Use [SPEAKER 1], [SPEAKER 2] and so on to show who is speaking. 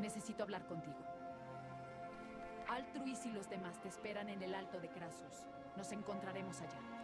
[SPEAKER 1] Necesito hablar contigo. Altruis y los demás te esperan en el Alto de Krasus. Nos encontraremos allá.